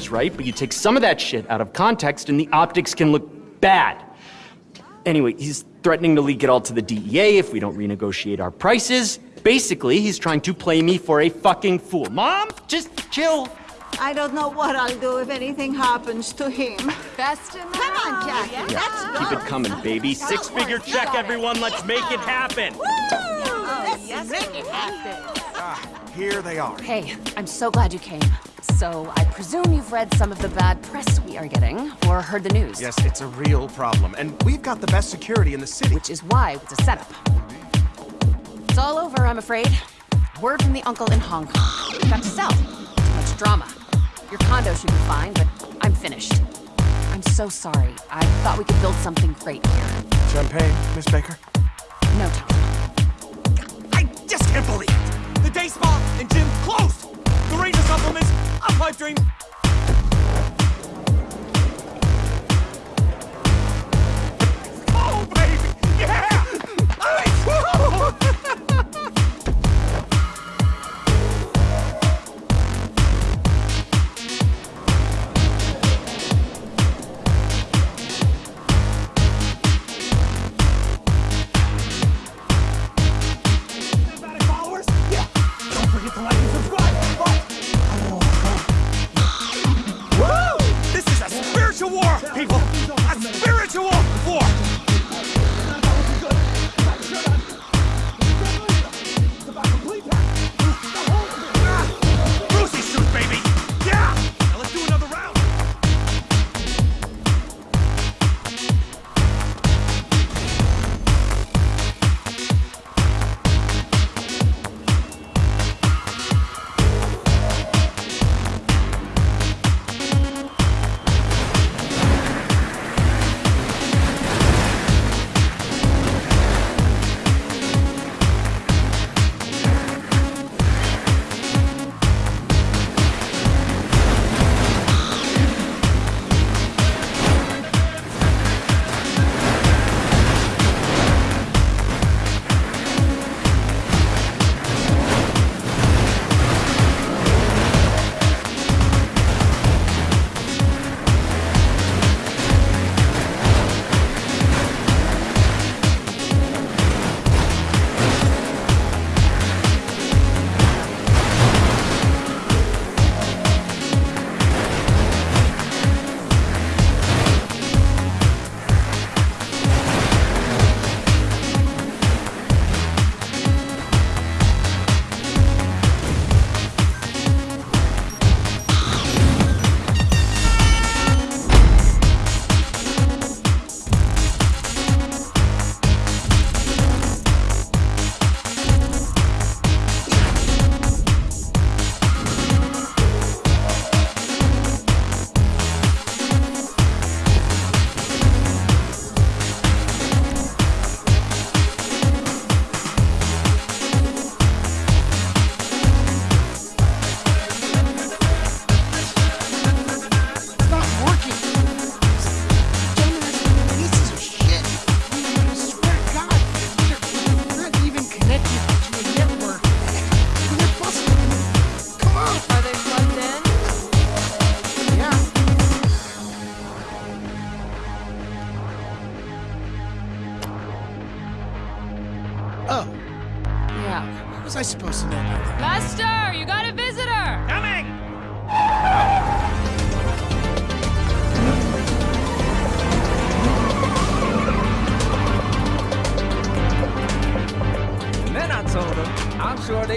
corners, right? But you take some of that shit out of context and the optics can look bad. Anyway, he's threatening to leak it all to the DEA if we don't renegotiate our prices. Basically, he's trying to play me for a fucking fool. Mom, just chill. I don't know what I'll do if anything happens to him. Best in the Come on, house. Jackie, Yeah. let's go. Keep it coming, baby. Six figure check, everyone. Let's make it happen. Let's oh, yes, make it happen. Here they are. Hey, I'm so glad you came. So, I presume you've read some of the bad press we are getting, or heard the news. Yes, it's a real problem, and we've got the best security in the city. Which is why it's a setup. It's all over, I'm afraid. Word from the uncle in Hong Kong. You've Got to sell. Too much drama. Your condo should be fine, but I'm finished. I'm so sorry. I thought we could build something great here. Champagne, Miss Baker? No, Tom. I just can't believe it! The day spa and gym closed! The Ranger supplements, a pipe dream.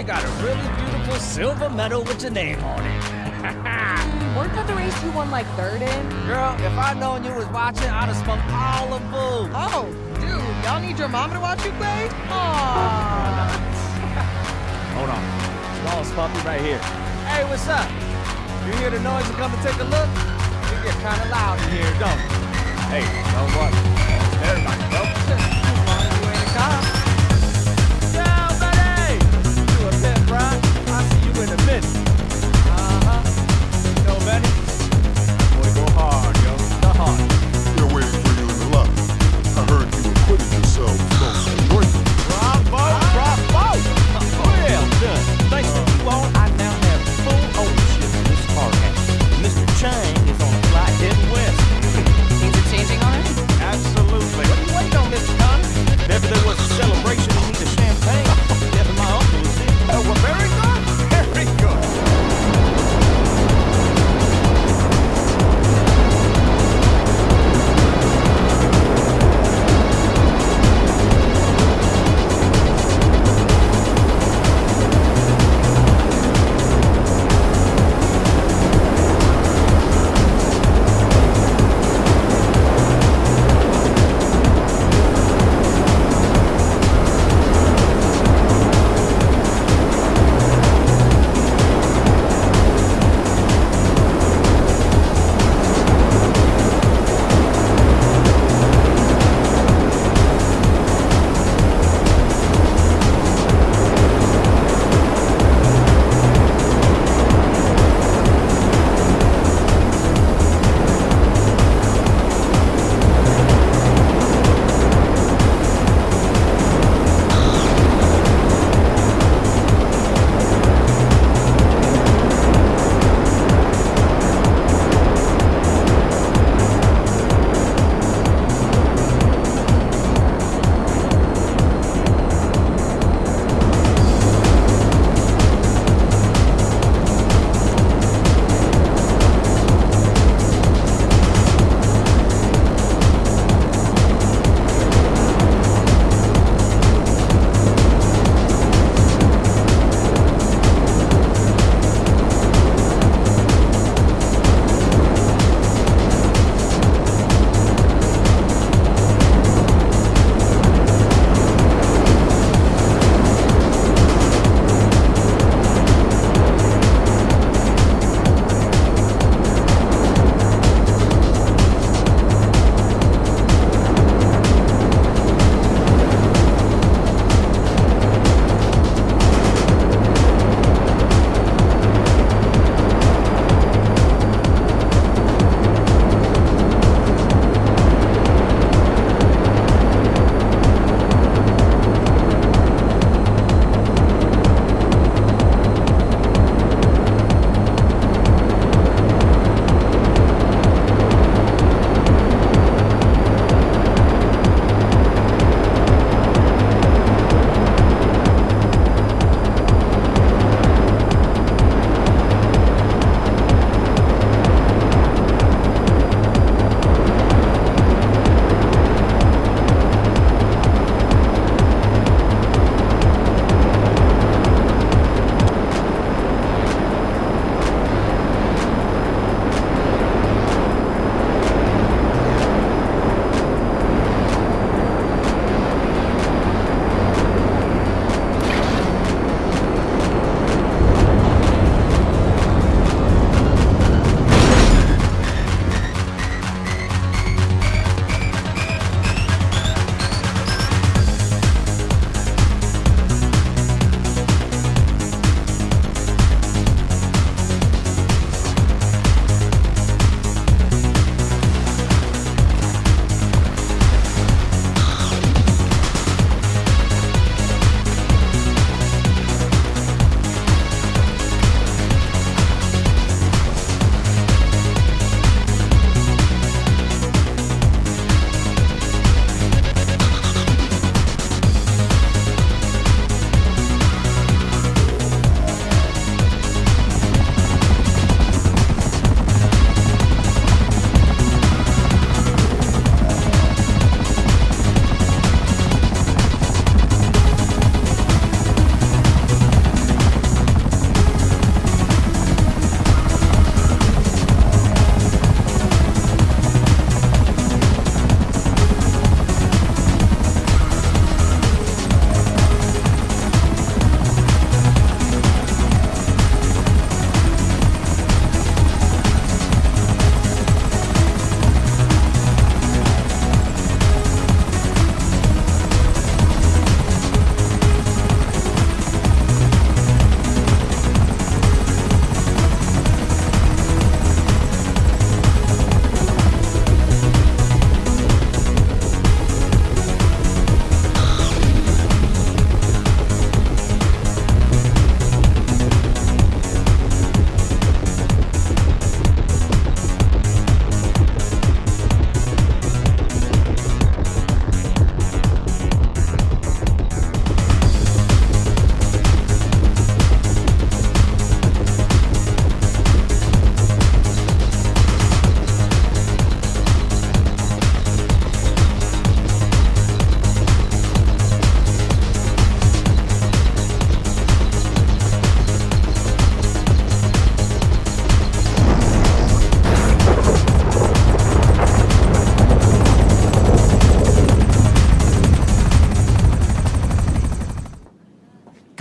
Got a really beautiful silver medal with your name on it. Weren't that the race you won like third in? Girl, if I'd known you was watching, I'd have smoked all the boo. Oh, dude, y'all need your mama to watch you play? Aw. Hold on. Lost puppy right here. Hey, what's up? You hear the noise and come and take a look? It get kind of loud in here, don't it? Hey, don't worry. Everybody, bro.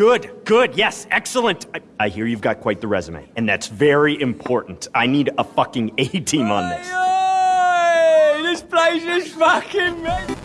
Good, good, yes, excellent. I, I hear you've got quite the resume, and that's very important. I need a fucking A team on this. This place is fucking.